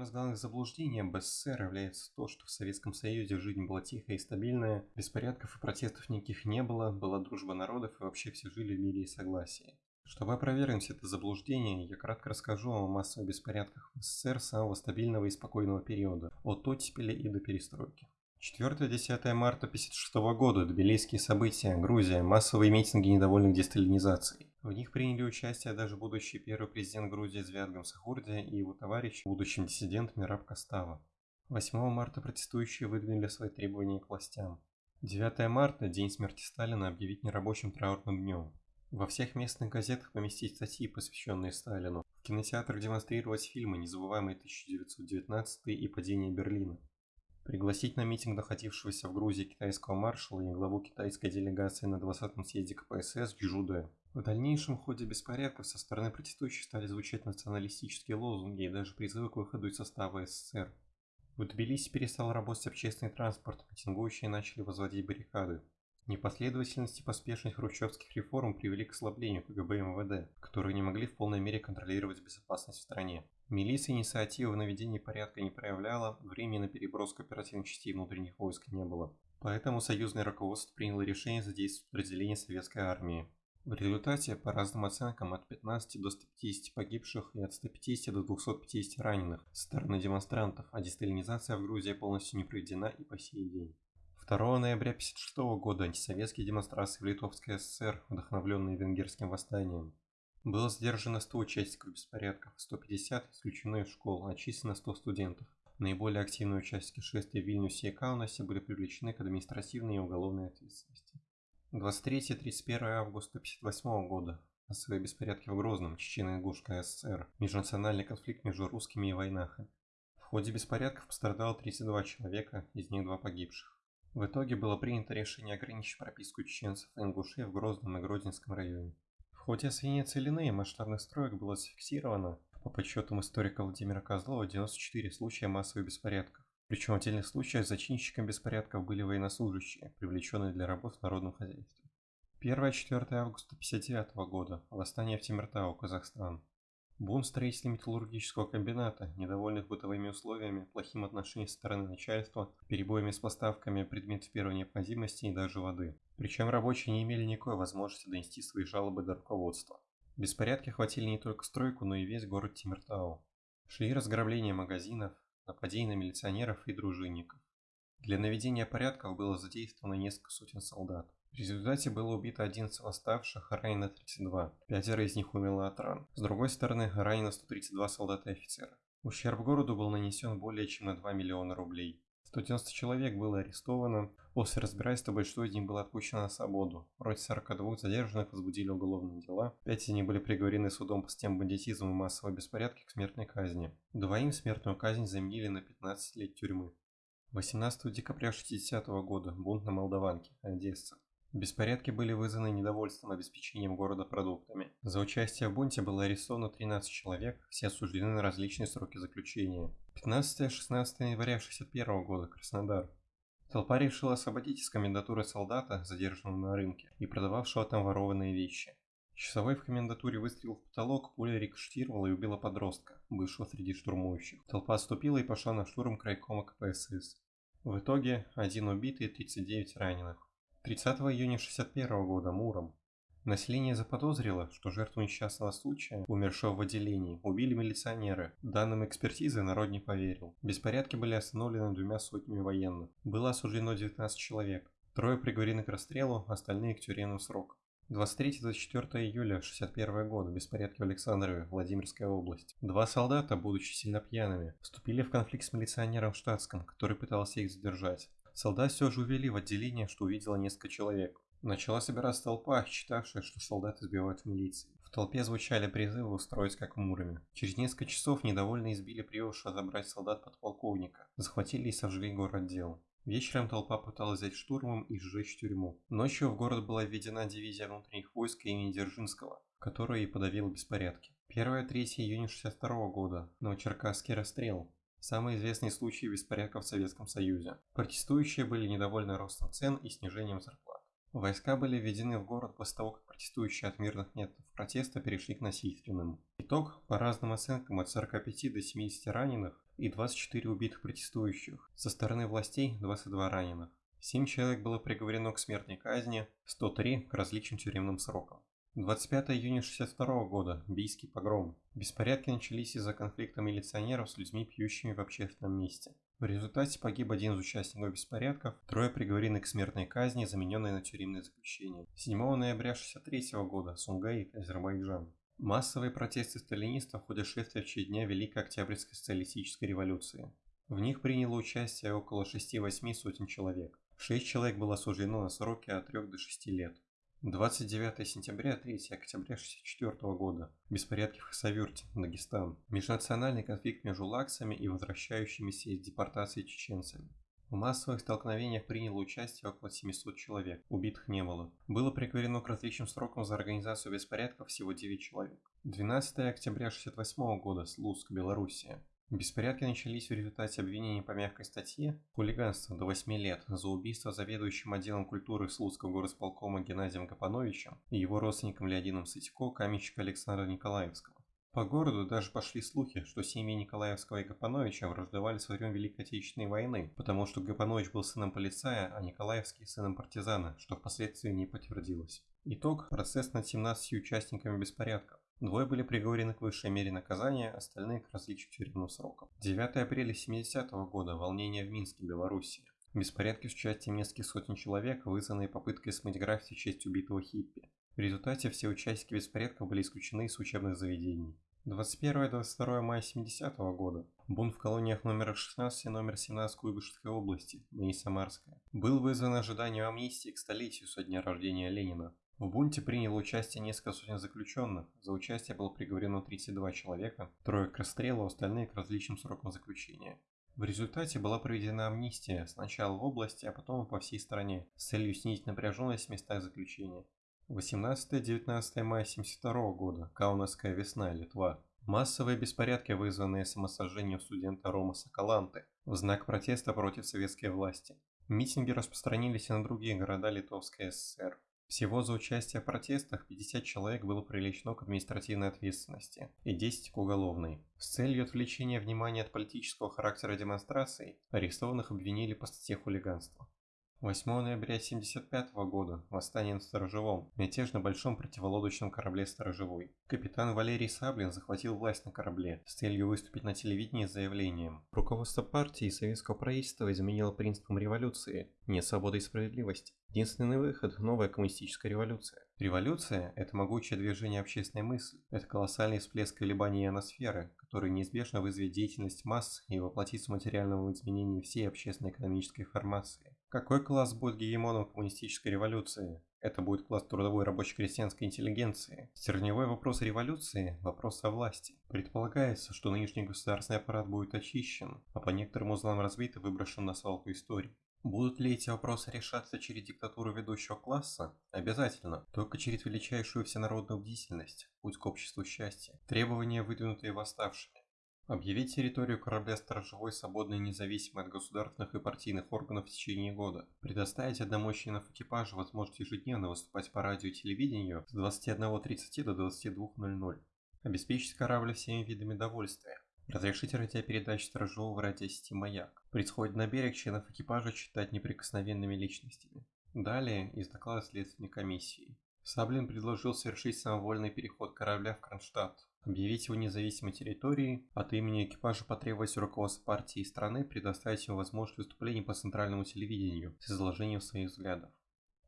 Одним из главных заблуждений об СССР является то, что в Советском Союзе жизнь была тихая и стабильная, беспорядков и протестов никаких не было, была дружба народов и вообще все жили в мире и согласии. Чтобы опровергнуть это заблуждение, я кратко расскажу о массовых беспорядках в СССР самого стабильного и спокойного периода, от оттепели и до перестройки. 4-10 марта 1956 года, Тбилисские события, Грузия, массовые митинги недовольных десталинизацией. В них приняли участие даже будущий первый президент Грузии Звят Гамсахурди и его товарищ, будущий диссидент Мираб Кастава. 8 марта протестующие выдвинули свои требования к властям. 9 марта, день смерти Сталина, объявить нерабочим траурным днем. Во всех местных газетах поместить статьи, посвященные Сталину. В кинотеатрах демонстрировать фильмы «Незабываемый 1919» и «Падение Берлина». Пригласить на митинг находившегося в Грузии китайского маршала и главу китайской делегации на 20-м съезде КПСС Джуде. В дальнейшем ходе беспорядков со стороны протестующих стали звучать националистические лозунги и даже призывы к выходу из состава СССР. В Тбилиси перестал работать общественный транспорт, митингующие начали возводить баррикады. Непоследовательность и поспешность хрущевских реформ привели к ослаблению КГБ и МВД, которые не могли в полной мере контролировать безопасность в стране. Милиция инициативы в наведении порядка не проявляла, времени на переброску оперативных частей внутренних войск не было. Поэтому союзное руководство приняло решение задействовать подразделения советской армии. В результате, по разным оценкам, от 15 до 150 погибших и от 150 до 250 раненых со стороны демонстрантов, а десталинизация в Грузии полностью не проведена и по сей день. 2 ноября 1956 года антисоветские демонстрации в Литовской ССР, вдохновленные венгерским восстанием. Было задержано 100 участников беспорядков, 150 исключено из школ, отчислено 100 студентов. Наиболее активные участники шествия в Вильнюсе и Каунасе были привлечены к административной и уголовной ответственности. 23-31 августа 1958 года. Массовые беспорядки в Грозном, Чечено-Ингушская ССР. Межнациональный конфликт между русскими и войнахами. В ходе беспорядков пострадало 32 человека, из них два погибших. В итоге было принято решение ограничить прописку чеченцев и ингушей в Грозном и Гродненском районе. В ходе освоения целины масштабных строек было зафиксировано, по подсчетам историка Владимира Козлова, 94 случая массовых беспорядков. Причем в отдельных случаях зачинщиком беспорядков были военнослужащие, привлеченные для работ в народном хозяйстве. 1-4 августа 1959 года. Восстание в Тимиртау, Казахстан. Бунт строителей металлургического комбината, недовольных бытовыми условиями, плохим отношением со стороны начальства, перебоями с поставками предметов первой необходимости и даже воды. Причем рабочие не имели никакой возможности донести свои жалобы до руководства. Беспорядки охватили не только стройку, но и весь город Тимиртау. Шли разграбления магазинов, нападения на милиционеров и дружинников. Для наведения порядков было задействовано несколько сотен солдат. В результате было убито 11 восставших, ранено 32. Пятеро из них умерло от ран. С другой стороны, ранено 132 солдата и офицера. Ущерб городу был нанесен более чем на 2 миллиона рублей. 190 человек было арестовано. После разбирательства большой из них был отпущен на свободу. Вроде 42 задержанных возбудили уголовные дела. Пять из них были приговорены судом по системе бандитизма и массовой беспорядки к смертной казни. Двоим смертную казнь заменили на 15 лет тюрьмы. 18 декабря 60 года. Бунт на Молдаванке, Одесса. Беспорядки были вызваны недовольством обеспечением города продуктами. За участие в бунте было арестовано 13 человек, все осуждены на различные сроки заключения. 15-16 января 1961 года, Краснодар. Толпа решила освободить из комендатуры солдата, задержанного на рынке, и продававшего там ворованные вещи. Часовой в комендатуре выстрелил в потолок, пуля рикошетировала и убила подростка, бывшего среди штурмующих. Толпа отступила и пошла на штурм крайкома КПСС. В итоге один убитый и 39 раненых. 30 июня 1961 года Муром. Население заподозрило, что жертву несчастного случая, умершего в отделении, убили милиционеры. Данным экспертизы народ не поверил. Беспорядки были остановлены двумя сотнями военных. Было осуждено 19 человек. Трое приговорены к расстрелу, остальные к тюремным срокам. 23-24 июля 61 года. Беспорядки в Александрове, Владимирская область. Два солдата, будучи сильно пьяными, вступили в конфликт с милиционером штатском, который пытался их задержать. Солдат все же увели в отделение, что увидело несколько человек. Начала собираться толпа, считавшая, что солдаты сбивают в милиции. В толпе звучали призывы устроить как в Муроме. Через несколько часов недовольно избили привывшего забрать солдат подполковника. Захватили и сожгли город дел. Вечером толпа пыталась взять штурмом и сжечь тюрьму. Ночью в город была введена дивизия внутренних войск имени Дзержинского, которая и подавила беспорядки. 1-3 июня 62 года. Новочеркасский расстрел. Самый известный случай беспорядков в Советском Союзе. Протестующие были недовольны ростом цен и снижением зарплат. Войска были введены в город после того, как протестующие от мирных методов протеста перешли к насильственным. Итог, по разным оценкам, от 45 до 70 раненых и 24 убитых протестующих. Со стороны властей 22 раненых. 7 человек было приговорено к смертной казни, 103 к различным тюремным срокам. 25 июня 1962 года. Бийский погром. Беспорядки начались из-за конфликта милиционеров с людьми, пьющими в общественном месте. В результате погиб один из участников беспорядков, трое приговорены к смертной казни, замененной на тюремное заключение. 7 ноября 1963 года. Сунгаит, Азербайджан. Массовые протесты сталинистов в ходе шествия в дня Великой Октябрьской социалистической революции. В них приняло участие около 6-8 сотен человек. 6 человек было осуждено на сроки от 3 до 6 лет. 29 сентября 3 октября 1964 года. Беспорядки в Хасавюрте, Дагестан. Межнациональный конфликт между лаксами и возвращающимися из депортации чеченцами. В массовых столкновениях приняло участие около 700 человек, убитых не было. Было приговорено к различным срокам за организацию беспорядков всего 9 человек. 12 октября 1968 года, Слуцк, Белоруссия. Беспорядки начались в результате обвинений по мягкой статье хулиганство до 8 лет за убийство заведующим отделом культуры Слуцкого горосполкома Геннадием Гапановичем и его родственником Леодином Сытько каменщика Александра Николаевского. По городу даже пошли слухи, что семьи Николаевского и Гапановича враждовали со времен Великой Отечественной войны, потому что Гапанович был сыном полицая, а Николаевский сыном партизана, что впоследствии не подтвердилось. Итог – процесс над 17 участниками беспорядков. Двое были приговорены к высшей мере наказания, остальные к различным тюремным срокам. 9 апреля 70 -го года. Волнение в Минске, Белоруссия. Беспорядки с участием нескольких сотен человек, вызванные попыткой смыть граффити в честь убитого хиппи. В результате все участники беспорядков были исключены из учебных заведений. 21-22 мая 70 -го года. Бунт в колониях номер 16 и номер 17 Куйбышевской области, ныне Самарская. Был вызван ожиданием амнистии к столетию со дня рождения Ленина. В бунте приняло участие несколько сотен заключенных. За участие было приговорено 32 человека, трое к расстрелу, остальные к различным срокам заключения. В результате была проведена амнистия сначала в области, а потом по всей стране, с целью снизить напряженность в местах заключения. 18-19 мая 1972 года. Каунасская весна, Литва. Массовые беспорядки, вызванные самосожжением студента Рома Соколанты, в знак протеста против советской власти. Митинги распространились и на другие города Литовской ССР. Всего за участие в протестах 50 человек было привлечено к административной ответственности и 10 к уголовной. С целью отвлечения внимания от политического характера демонстраций арестованных обвинили по статье хулиганства. 8 ноября 1975 года. Восстание на Сторожевом. Мятеж на большом противолодочном корабле «Сторожевой». Капитан Валерий Саблин захватил власть на корабле с целью выступить на телевидении с заявлением. Руководство партии и советского правительства изменило принципам революции «нет свободы и справедливости». Единственный выход – новая коммунистическая революция. Революция – это могучее движение общественной мысли, это колоссальный всплеск колебаний ионосферы, который неизбежно вызовет деятельность масс и воплотится в материальном изменении всей общественно-экономической формации. Какой класс будет гегемоном коммунистической революции? Это будет класс трудовой рабоче-крестьянской интеллигенции. Стержневой вопрос революции – вопрос о власти. Предполагается, что нынешний государственный аппарат будет очищен, а по некоторым узлам разбит и выброшен на свалку истории. Будут ли эти вопросы решаться через диктатуру ведущего класса? Обязательно. Только через величайшую всенародную бдительность, путь к обществу счастья. Требования, выдвинутые восставшими. Объявить территорию корабля сторожевой свободной и независимой от государственных и партийных органов в течение года. Предоставить одному членов экипажа возможность ежедневно выступать по радио и телевидению с 21.30 до 22.00. Обеспечить корабль всеми видами довольствия. Разрешить радиопередачи сторожевого радиосети «Маяк». При сходе на берег членов экипажа считать неприкосновенными личностями. Далее из доклада следственной комиссии. Саблин предложил совершить самовольный переход корабля в Кронштадт, объявить его независимой территорией, от имени экипажа потребовать у руководства партии и страны предоставить ему возможность выступлений по центральному телевидению с изложением своих взглядов.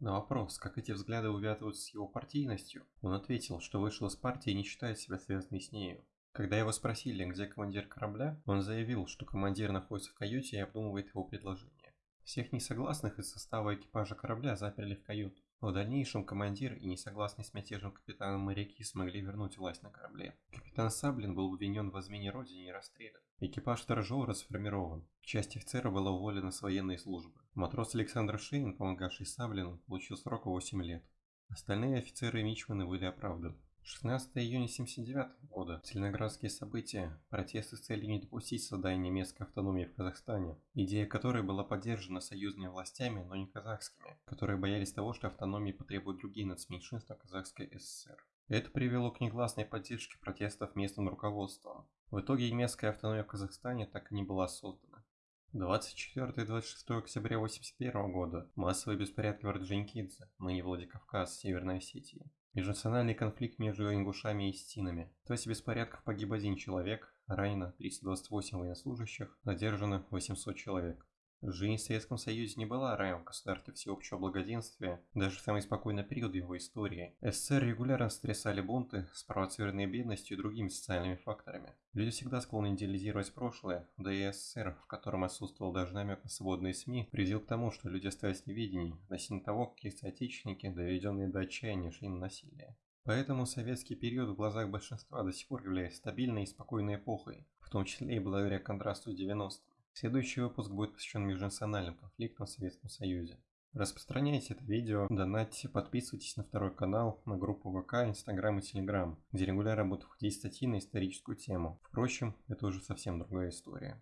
На вопрос, как эти взгляды увязываются с его партийностью, он ответил, что вышел из партии не считает себя связанной с нею. Когда его спросили, где командир корабля, он заявил, что командир находится в каюте и обдумывает его предложение. Всех несогласных из состава экипажа корабля заперли в каюту. В дальнейшем командир и несогласный с мятежем капитаном моряки смогли вернуть власть на корабле. Капитан Саблин был обвинен в измене родине и расстрелян. Экипаж сторожевого расформирован. Часть офицера была уволена с военной службы. Матрос Александр Шейн, помогавший Саблину, получил срок 8 лет. Остальные офицеры и мичманы были оправданы. 16 июня 1979 года. Целиноградские события. Протесты с целью не допустить создания немецкой автономии в Казахстане, идея которой была поддержана союзными властями, но не казахскими, которые боялись того, что автономии потребуют другие нацменьшинства Казахской ССР. Это привело к негласной поддержке протестов местным руководством. В итоге немецкая автономия в Казахстане так и не была создана. 24 и 26 октября 1981 года массовые беспорядки в Орджоникидзе, ныне Владикавказ, Северной Осетии. Межнациональный конфликт между ингушами и стинами. В ходе беспорядков погиб один человек, ранено 328 военнослужащих, задержано 800 человек. Жизнь в Советском Союзе не была раем в государстве всеобщего благоденствия, даже в самый спокойный период его истории. СССР регулярно стрясали бунты, спровоцированные бедностью и другими социальными факторами. Люди всегда склонны идеализировать прошлое, да и СССР, в котором отсутствовал даже намек на свободные СМИ, привел к тому, что люди остались в неведении относительно того, какие соотечественники, доведенные до отчаяния, шли на насилие. Поэтому советский период в глазах большинства до сих пор является стабильной и спокойной эпохой, в том числе и благодаря контрасту с 90-ми. Следующий выпуск будет посвящен межнациональным конфликтам в Советском Союзе. Распространяйте это видео, донатьте, подписывайтесь на второй канал, на группу ВК, Инстаграм и Телеграм, где регулярно будут входить статьи на историческую тему. Впрочем, это уже совсем другая история.